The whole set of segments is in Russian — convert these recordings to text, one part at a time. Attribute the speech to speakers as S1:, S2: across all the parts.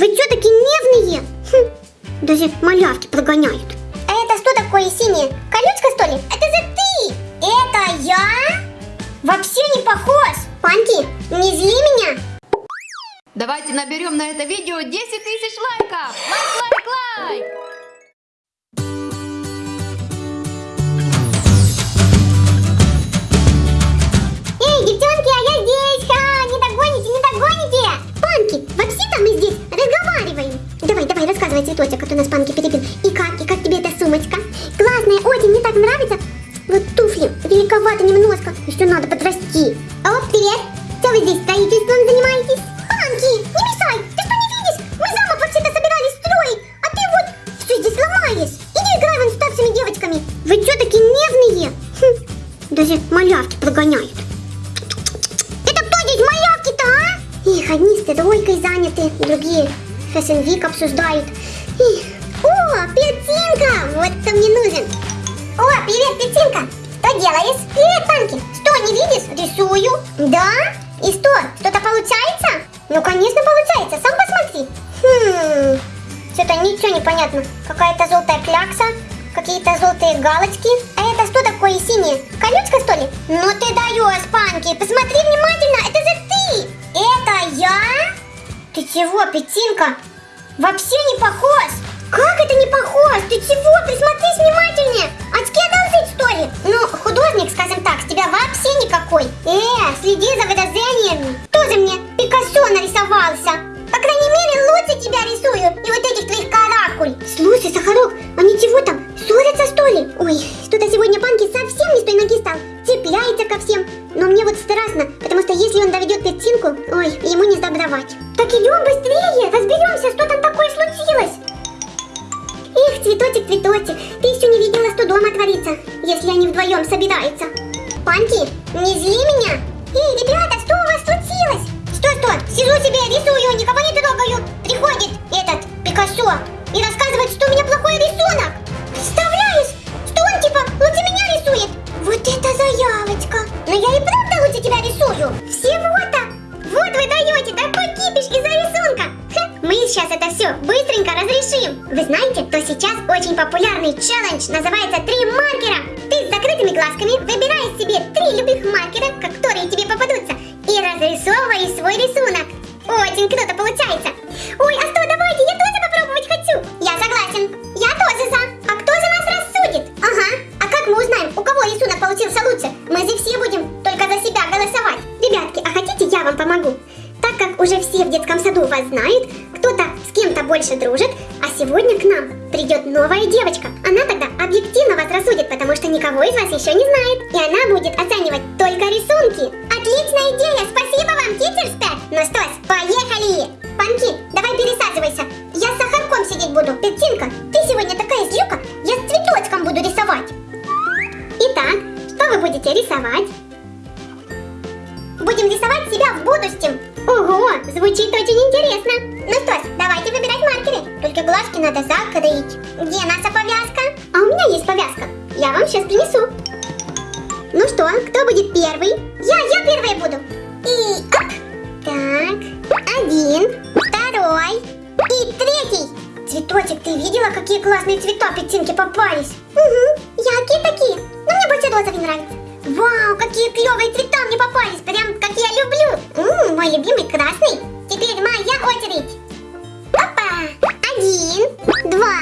S1: Вы что такие нервные? Хм, даже малявки прогоняют. А это что такое синее? Колючка, что ли? Это же ты! Это я? Вообще не похож! Панки, не зли меня!
S2: Давайте наберем на это видео 10 тысяч лайков! Лайк, лайк, лайк!
S1: Вообще-то мы здесь разговариваем. Давай, давай, рассказывай, цветочек, а то нас Панки перебил. И как, и как тебе эта сумочка? Классная, очень, мне так нравится. Вот туфли, великовато немножко, еще надо подрасти. О, привет! Что вы здесь строительством занимаетесь? Панки, не мешай! Ты что не видишь? Мы замок вообще-то собирались строить, а ты вот все здесь ломаешь. Иди играй вон с старшими девочками. Вы что такие нервные? Хм, даже малявки прогоняют. Стройкой заняты, другие Week обсуждают. Их. О, Петинка! Вот кто мне нужен. О, привет, Петинка! Что делаешь? Привет, Панки! Что, не видишь? Рисую. Да? И что, что-то получается? Ну, конечно, получается. Сам посмотри. Хм... Что-то ничего не понятно. Какая-то желтая клякса, какие-то желтые галочки. А это что такое синее? Колючка, что ли? Ну ты даешь, Панки. Посмотри Ты чего, Петинка? Вообще не похож. Как это не похож? Ты чего? Присмотрись внимательнее. Очки одолжить, что ли? Ну, художник, скажем так, с тебя вообще никакой. Э, следи за выражениями. Тоже мне Пикассо нарисовался. По крайней мере, лучше тебя рисую. И вот этих твоих каракуль. Слушай, Сахарок, а ничего там? Ссорятся, что ли? Ой, что-то сегодня Панки совсем не с той ноги стал. Цепляется ко всем. Но мне вот страшно, потому что если он доведет Петинку, ой, ему не сдобровать. Так идем быстрее, разберемся, что там такое случилось. Эх, цветочек, цветочек, ты еще не видела, что дома творится, если они вдвоем собираются. Панки, не зли меня. Эй, ребята, что у вас случилось? Что-что, сижу себе, рисую, никого не трогаю. Приходит этот Пикассо и рассказывает, что у меня плохой рисунок. Представляешь, что он типа лучше меня рисует. Вот это заявочка. Но я и правда лучше тебя рисую. Всего-то. Вот вы даете такой кипиш из-за рисунка. Ха, мы сейчас это все быстренько разрешим. Вы знаете, то сейчас очень популярный челлендж называется «Три маркера». Ты с закрытыми глазками выбираешь себе три любых маркера, которые тебе попадутся, и разрисовываешь свой рисунок. Очень круто получается. Ой, а что, давайте, я тоже попробовать хочу. Я согласен. Я тоже за. А кто за нас рассудит? Ага. А как мы узнаем, у кого рисунок получился лучше? Мы же все будем только за себя голосовать. Ребятки, а хотите я вам помогу? Саду вас знают, кто-то с кем-то больше дружит, а сегодня к нам придет новая девочка. Она тогда объективно вас рассудит, потому что никого из вас еще не знает. И она будет оценивать только рисунки. Рисовать себя в будущем. Ого, звучит очень интересно. Ну что ж, давайте выбирать маркеры. Только глазки надо закрыть. Где наша повязка? А у меня есть повязка. Я вам сейчас принесу. Ну что, кто будет первый? Я, я первая буду. И оп. Так, один, второй и третий. Цветочек, ты видела, какие классные цвета петинки попались? Угу, яркие такие. Но мне больше розовый нравится. Вау, какие клевые цвета мне попались, прям как я люблю. Ммм, мой любимый красный. Теперь моя очередь. Опа, один, два,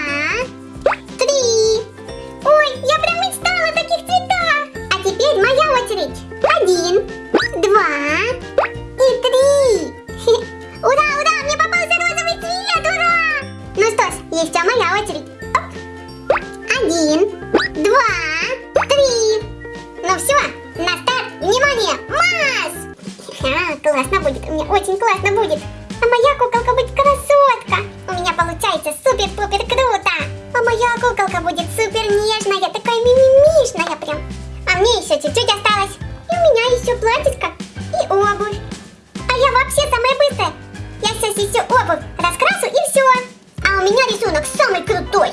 S1: рисунок самый крутой.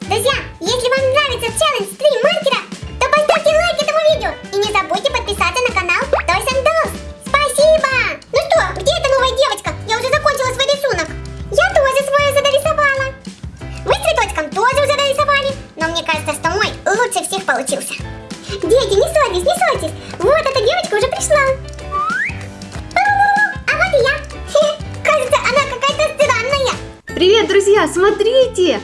S1: Друзья, если вам нравится челлендж 3 маркера, то поставьте лайк этому видео и не забудьте подписаться на канал Toys and Dolls. Спасибо! Ну что, где эта новая девочка? Я уже закончила свой рисунок. Я тоже свое задорисовала. Вы с цветочком тоже уже дорисовали, но мне кажется, что мой лучше всех получился. Дети, не ссорьтесь, не
S2: ссорьтесь. Друзья, смотрите!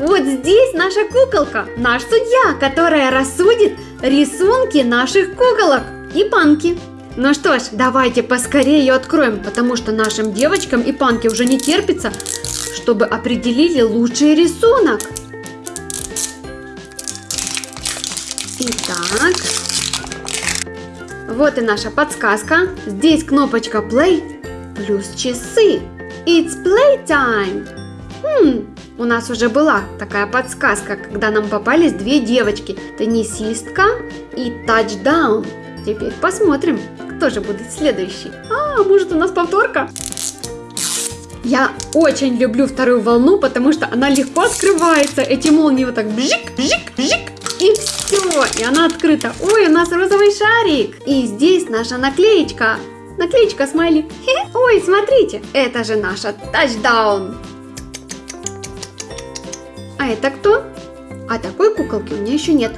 S2: Вот здесь наша куколка, наш судья, которая рассудит рисунки наших куколок и панки. Ну что ж, давайте поскорее ее откроем, потому что нашим девочкам и панке уже не терпится, чтобы определили лучший рисунок. Итак, вот и наша подсказка. Здесь кнопочка play плюс часы. It's playtime. Хм, у нас уже была такая подсказка, когда нам попались две девочки. Теннисистка и тачдаун. Теперь посмотрим, кто же будет следующий. А, может у нас повторка? Я очень люблю вторую волну, потому что она легко открывается. Эти молнии вот так бжик, бжик, бжик. И все, и она открыта. Ой, у нас розовый шарик. И здесь наша наклеечка. Наклеечка смайли. Хе. Ой, смотрите, это же наша тачдаун. А это кто? А такой куколки у меня еще нет.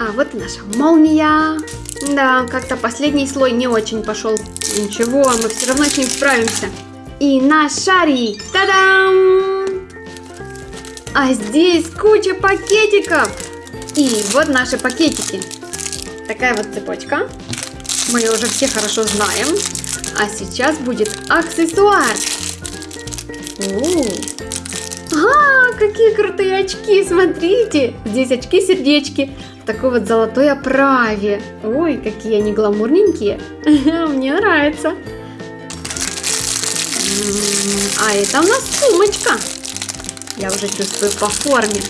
S2: А вот и наша молния. Да, как-то последний слой не очень пошел. Ничего, мы все равно с ним справимся. И наш шарик. Та-дам! А здесь куча пакетиков. И вот наши пакетики. Такая вот цепочка. Мы ее уже все хорошо знаем. А сейчас будет аксессуар. У. А, какие крутые очки, смотрите. Здесь очки-сердечки в такой вот золотой оправе. Ой, какие они гламурненькие. Мне нравится. А это у нас сумочка. Я уже чувствую по форме.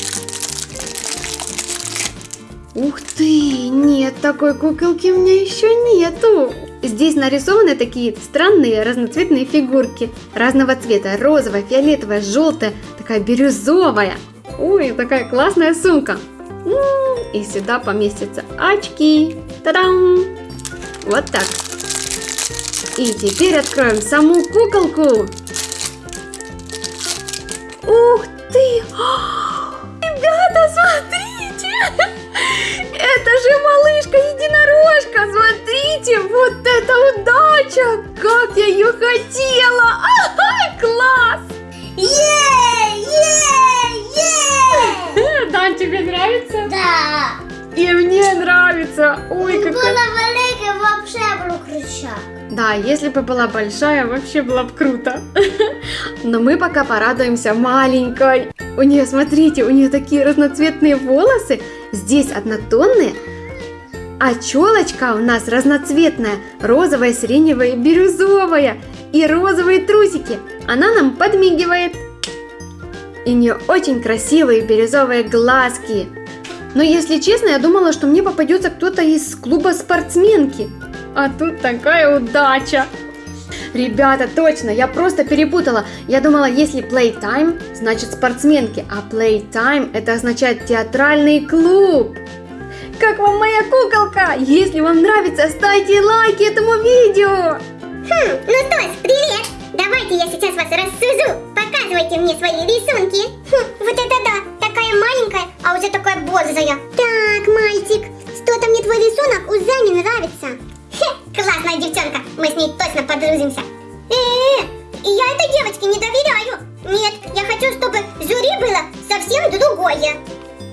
S2: Ух ты! Нет, такой куколки у меня еще нету. Здесь нарисованы такие странные разноцветные фигурки разного цвета. Розовая, фиолетовая, желтая, такая бирюзовая. Ой, такая классная сумка. И сюда поместятся очки. Та-дам! Вот так. И теперь откроем саму куколку. Ух ты! Ребята, смотрите! Это же малышка-единорожка! Смотрите, вот это удача! Как я ее хотела! И мне нравится! Ой,
S1: Була
S2: какая...
S1: велика, вообще було кричак.
S2: Да, если бы была большая, вообще было бы круто. Но мы пока порадуемся маленькой. У нее, смотрите, у нее такие разноцветные волосы. Здесь однотонные. А челочка у нас разноцветная. Розовая, сиреневая и бирюзовая. И розовые трусики. Она нам подмигивает. И у нее очень красивые бирюзовые глазки. Но если честно, я думала, что мне попадется кто-то из клуба спортсменки. А тут такая удача. Ребята, точно, я просто перепутала. Я думала, если playtime, значит спортсменки, а playtime это означает театральный клуб. Как вам моя куколка? Если вам нравится, ставьте лайки этому видео.
S1: Хм, ну что ж, привет! Давайте я сейчас вас рассужу. Показывайте мне свои рисунки. Хм, вот это да, такая маленькая, а уже такая бодрая. Так, мальчик, что-то мне твой рисунок уже не нравится. Хе, классная девчонка, мы с ней точно подружимся. Э, я этой девочке не доверяю. Нет, я хочу, чтобы жюри было совсем другое.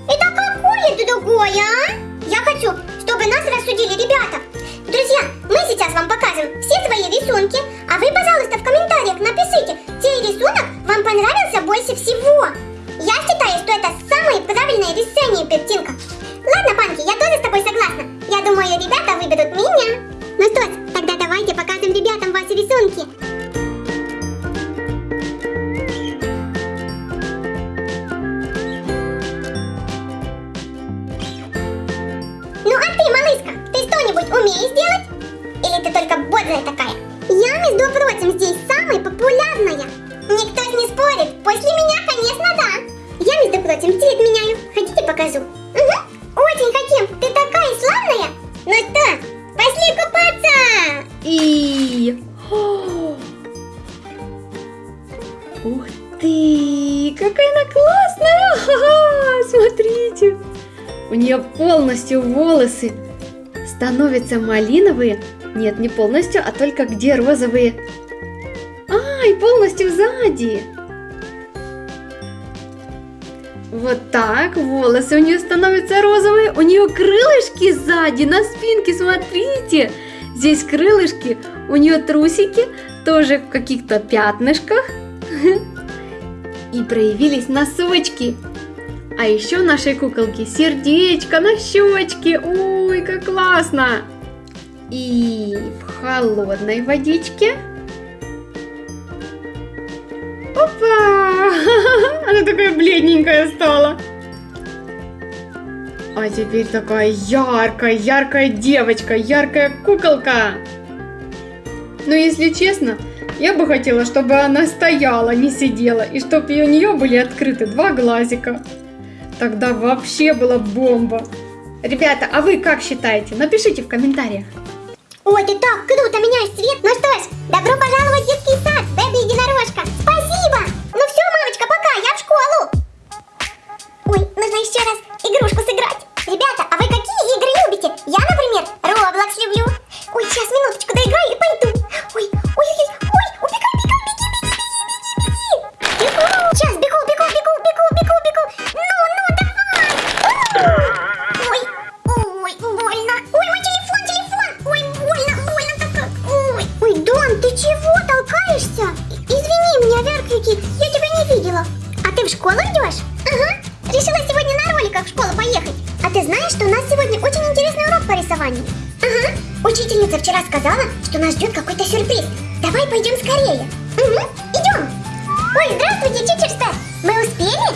S1: Это какое другое, а? Я хочу, чтобы нас рассудили ребята. Друзья, мы сейчас вам покажем все свои рисунки, а вы, пожалуйста, в комментариях напишите, чей рисунок вам понравился больше всего. Я считаю, что это самое правильное решение, Пептинка. Ладно, Панки, я тоже с тобой согласна. Я думаю, ребята выберут меня. Ну что ж, тогда давайте покажем ребятам ваши рисунки. Ну а ты, малышка, ты что-нибудь умеешь делать? Или ты только бодрая такая? Я, между прочим, здесь самая популярная. Никто не спорит. После меня, конечно, да. Я, между прочим, цвет меняю. Хотите, покажу? Угу. Очень хотим. Ты такая славная. Ну что, пошли купаться.
S2: И... О! Ух ты! Какая она классная! Ха-ха! Смотрите! у нее полностью волосы становятся малиновые. Нет, не полностью, а только где розовые. Ай, полностью сзади. Вот так, волосы у нее становятся розовые, у нее крылышки сзади, на спинке, смотрите. Здесь крылышки, у нее трусики, тоже в каких-то пятнышках. И проявились носочки. А еще нашей куколки сердечко на щечке. Ой, как классно! И в холодной водичке. Опа! Она такая бледненькая стала. А теперь такая яркая, яркая девочка, яркая куколка. Но если честно, я бы хотела, чтобы она стояла, не сидела, и чтобы у нее были открыты два глазика. Тогда вообще была бомба. Ребята, а вы как считаете? Напишите в комментариях.
S1: Ой, ты так круто меняешь цвет. Ну что ж, добро пожаловать в детский сад, Бэби Единорожка. Спасибо. Мамочка, пока, я в школу. Ой, нужно еще раз игрушку сыграть. Ребята, а вы какие игры любите? Я, например, Roblox люблю. Ой, сейчас минуточку доиграю и пойду. Ой, ой, ой, ой, убегай, бегай, беги, беги, беги, беги, беги. Бегу, сказала, что нас ждет какой-то сюрприз. Давай пойдем скорее. Угу, идем. Ой, здравствуйте, тичер Стар. Мы успели?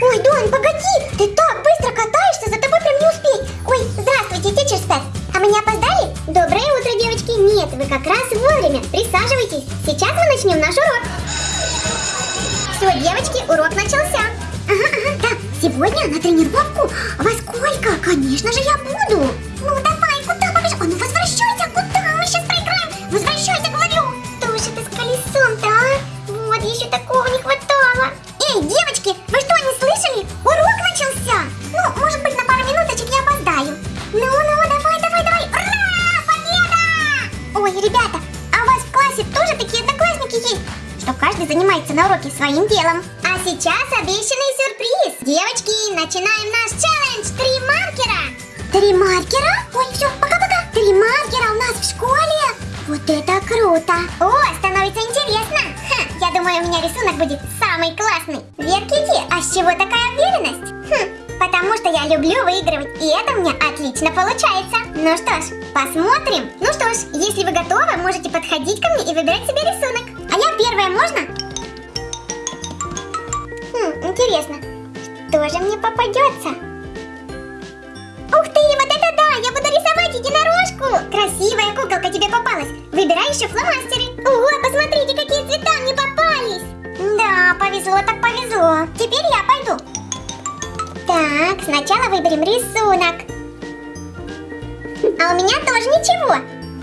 S1: Ой, Дон, погоди, ты так быстро катаешься, за тобой прям не успеть. Ой, здравствуйте, тичер Стар. А мы не опоздали? Доброе утро, девочки. Нет, вы как раз вовремя. Присаживайтесь. Сейчас мы начнем наш урок. Все, девочки, урок начался. Ага, ага, да. Сегодня на тренировку. Во сколько? Конечно же, я буду. Ну, давай, куда побежишь? А ну, возвращайся, своим делом. А сейчас обещанный сюрприз. Девочки, начинаем наш челлендж. Три маркера. Три маркера? Ой, все, пока-пока. Три маркера у нас в школе. Вот это круто. О, становится интересно. Ха, я думаю, у меня рисунок будет самый классный. Веркити, а с чего такая уверенность? Хм, потому что я люблю выигрывать, и это мне отлично получается. Ну что ж, посмотрим. Ну что ж, если вы готовы, можете подходить ко мне и выбирать себе рисунок. Интересно, что же мне попадется? Ух ты, вот это да! Я буду рисовать единорожку! Красивая куколка тебе попалась! Выбирай еще фломастеры! Ого, посмотрите, какие цвета мне попались! Да, повезло так повезло! Теперь я пойду! Так, сначала выберем рисунок. А у меня тоже ничего.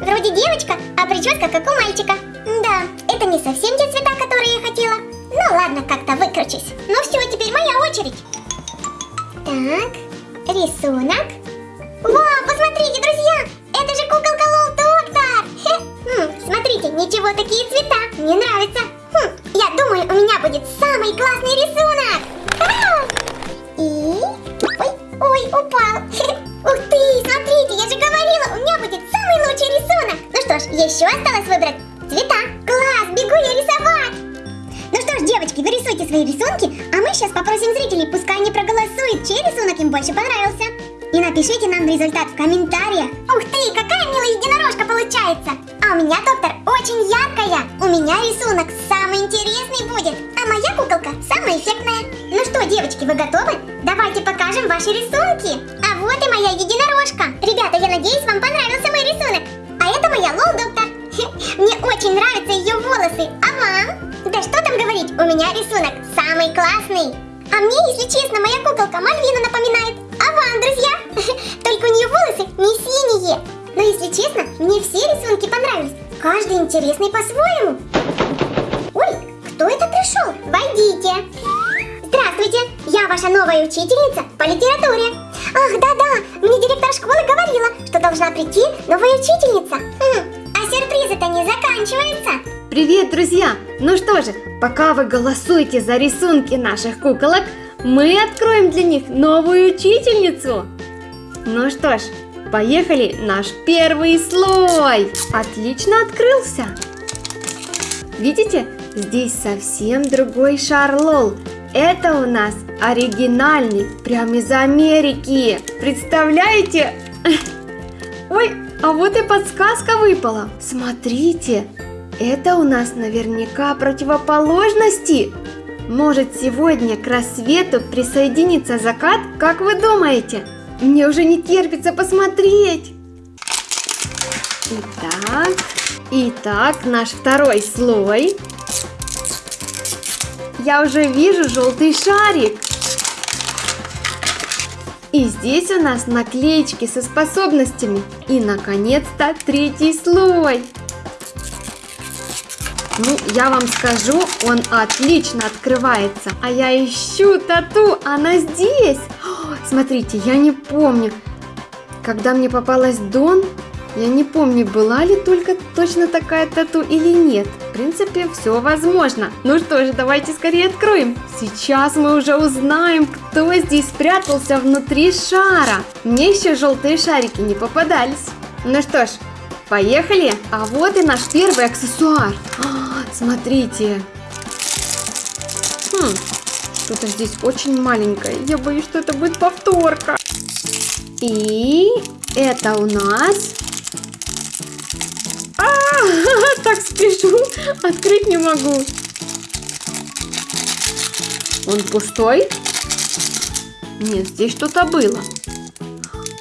S1: Вроде девочка, а прическа как у мальчика. Да, это не совсем те цвета, которые я хотела. Ну ладно, как-то выкручусь. Ну все, теперь моя очередь. Так, рисунок. Вау, посмотрите, друзья! Это же куколка Лол Доктор! Хм, смотрите, ничего такие цвета. Мне нравится. Хм, я думаю, у меня будет самый классный рисунок. И... Ой, ой, упал. Ух ты, смотрите, я же говорила, у меня будет самый лучший рисунок. Ну что ж, еще осталось выбрать цвета. Класс, бегу я рисовать. Ну что ж, девочки, вы рисуйте свои рисунки, а мы сейчас попросим зрителей, пускай они проголосуют, чей рисунок им больше понравился. И напишите нам результат в комментариях. Ух ты, какая милая единорожка получается. А у меня, доктор, очень яркая. У меня рисунок самый интересный будет, а моя куколка самая эффектная. Ну что, девочки, вы готовы? Давайте покажем ваши рисунки. А вот и моя единорожка. Ребята, я надеюсь, вам понравился мой рисунок. А это моя Лол Доктор. Мне очень нравятся ее волосы. А вам? Да что там говорить, у меня рисунок самый классный. А мне, если честно, моя куколка Мальвину напоминает. А вам, друзья? Только у нее волосы не синие. Но если честно, мне все рисунки понравились. Каждый интересный по-своему. Ой, кто это пришел? Войдите. Здравствуйте, я ваша новая учительница по литературе. Ах, да-да, мне директор школы говорила, что должна прийти новая учительница. А сюрпризы-то не заканчиваются.
S2: Привет, друзья! Ну что же, пока вы голосуете за рисунки наших куколок, мы откроем для них новую учительницу. Ну что ж, поехали, наш первый слой. Отлично открылся. Видите, здесь совсем другой шар лол. Это у нас оригинальный, прям из Америки. Представляете? Ой, а вот и подсказка выпала. Смотрите, это у нас наверняка противоположности. Может сегодня к рассвету присоединится закат, как вы думаете? Мне уже не терпится посмотреть. Итак, итак, наш второй слой. Я уже вижу желтый шарик. И здесь у нас наклеечки со способностями. И, наконец-то, третий слой. Ну, я вам скажу, он отлично открывается. А я ищу тату, она здесь. О, смотрите, я не помню. Когда мне попалась Дон, я не помню, была ли только точно такая тату или нет. В принципе, все возможно. Ну что же, давайте скорее откроем. Сейчас мы уже узнаем, кто здесь спрятался внутри шара. Мне еще желтые шарики не попадались. Ну что ж, поехали. А вот и наш первый аксессуар. А, смотрите. Хм, что-то здесь очень маленькое. Я боюсь, что это будет повторка. И это у нас так спешу, открыть не могу. Он пустой? Нет, здесь что-то было.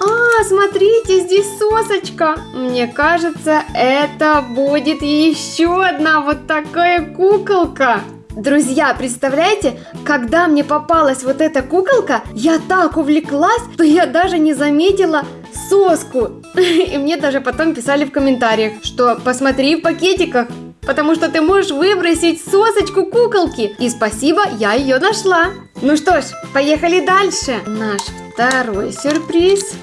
S2: А, смотрите, здесь сосочка. Мне кажется, это будет еще одна вот такая куколка. Друзья, представляете, когда мне попалась вот эта куколка, я так увлеклась, что я даже не заметила соску. И мне даже потом писали в комментариях, что посмотри в пакетиках, потому что ты можешь выбросить сосочку куколки. И спасибо, я ее нашла. Ну что ж, поехали дальше. Наш второй сюрприз.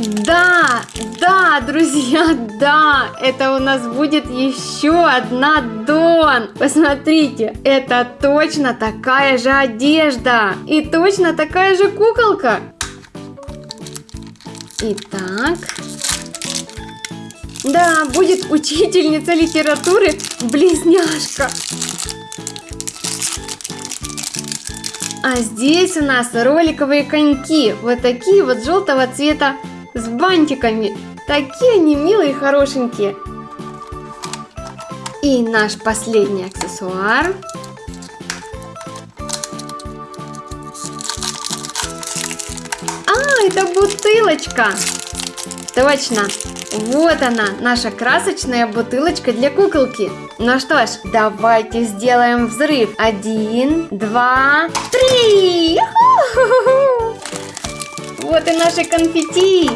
S2: Да, да, друзья, да, это у нас будет еще одна Дон. Посмотрите, это точно такая же одежда и точно такая же куколка. Итак, да, будет учительница литературы близняшка. А здесь у нас роликовые коньки, вот такие вот желтого цвета с бантиками. Такие они милые и хорошенькие. И наш последний аксессуар. А, это бутылочка. Точно. Вот она, наша красочная бутылочка для куколки. Ну что ж, давайте сделаем взрыв. Один, два, три! Вот и наши конфетти.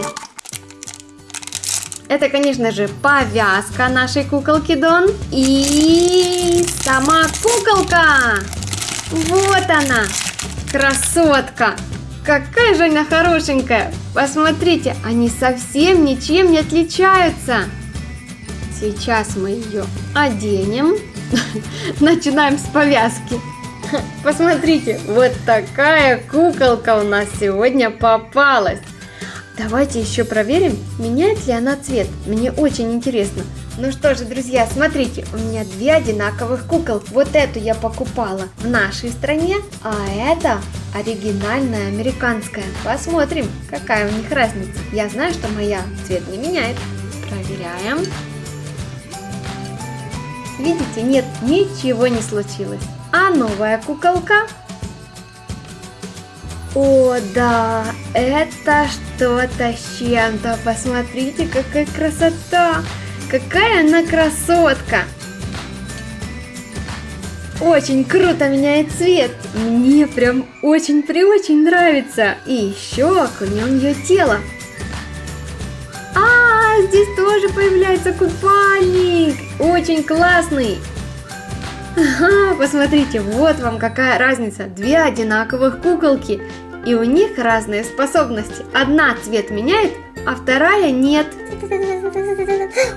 S2: Это, конечно же, повязка нашей куколки Дон. И сама куколка. Вот она, красотка. Какая же она хорошенькая. Посмотрите, они совсем ничем не отличаются. Сейчас мы ее оденем. Начинаем с повязки. Посмотрите, вот такая куколка у нас сегодня попалась. Давайте еще проверим, меняет ли она цвет. Мне очень интересно. Ну что же, друзья, смотрите, у меня две одинаковых кукол. Вот эту я покупала в нашей стране, а это оригинальная американская. Посмотрим, какая у них разница. Я знаю, что моя цвет не меняет. Проверяем. Видите, нет, ничего не случилось. А новая куколка? О, да, это что-то с чем-то. Посмотрите, какая красота! Какая она красотка! Очень круто меняет цвет. Мне прям очень-при-очень нравится. И еще окунем ее тело. А, здесь тоже появляется купальник. Очень классный. Ага, посмотрите, вот вам какая разница. Две одинаковых куколки. И у них разные способности. Одна цвет меняет, а вторая нет.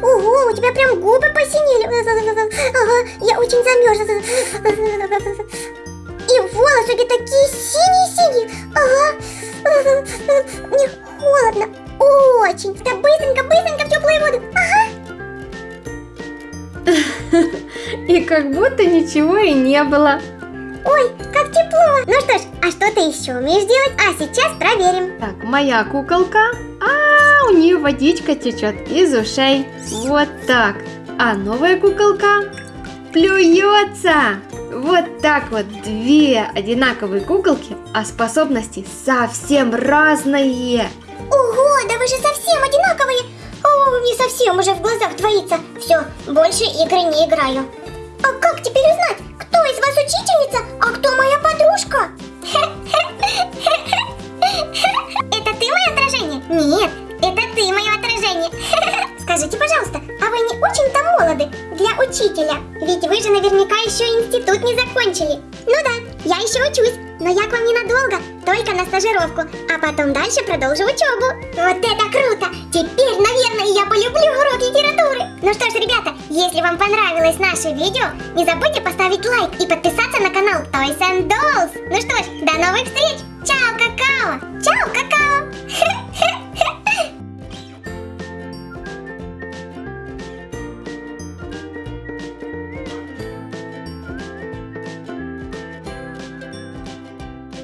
S1: Ого, у тебя прям губы посинели. Ага, я очень замерзла. И волосы такие синие-синие. Ага. Мне холодно. Очень. Да быстренько, быстренько в теплую воду. Ага.
S2: И как будто ничего и не было.
S1: Ой, как тепло. Ну что ж, а что ты еще умеешь делать? А сейчас проверим.
S2: Так, моя куколка. А, у нее водичка течет из ушей. Вот так. А новая куколка плюется. Вот так вот две одинаковые куколки, а способности совсем разные.
S1: Ого, да вы же совсем одинаковые. О, не совсем уже в глазах двоится. Все, больше игры не играю. А как теперь узнать, кто из вас учительница, а кто моя подружка? Это ты мое отражение? Нет, это ты мое отражение. Скажите, пожалуйста, а вы не очень-то молоды для учителя? Ведь вы же наверняка еще институт не закончили. Ну да, я еще учусь, но я к вам ненадолго, только на стажировку, а потом дальше продолжу учебу. Вот это круто! Теперь, наверное, я полюблю урок литературы. Ну что ж, ребята, если вам понравилось наше видео, не забудьте поставить лайк и подписаться на канал Toys and Dolls. Ну что ж, до новых встреч! Чао, какао! Чао, какао!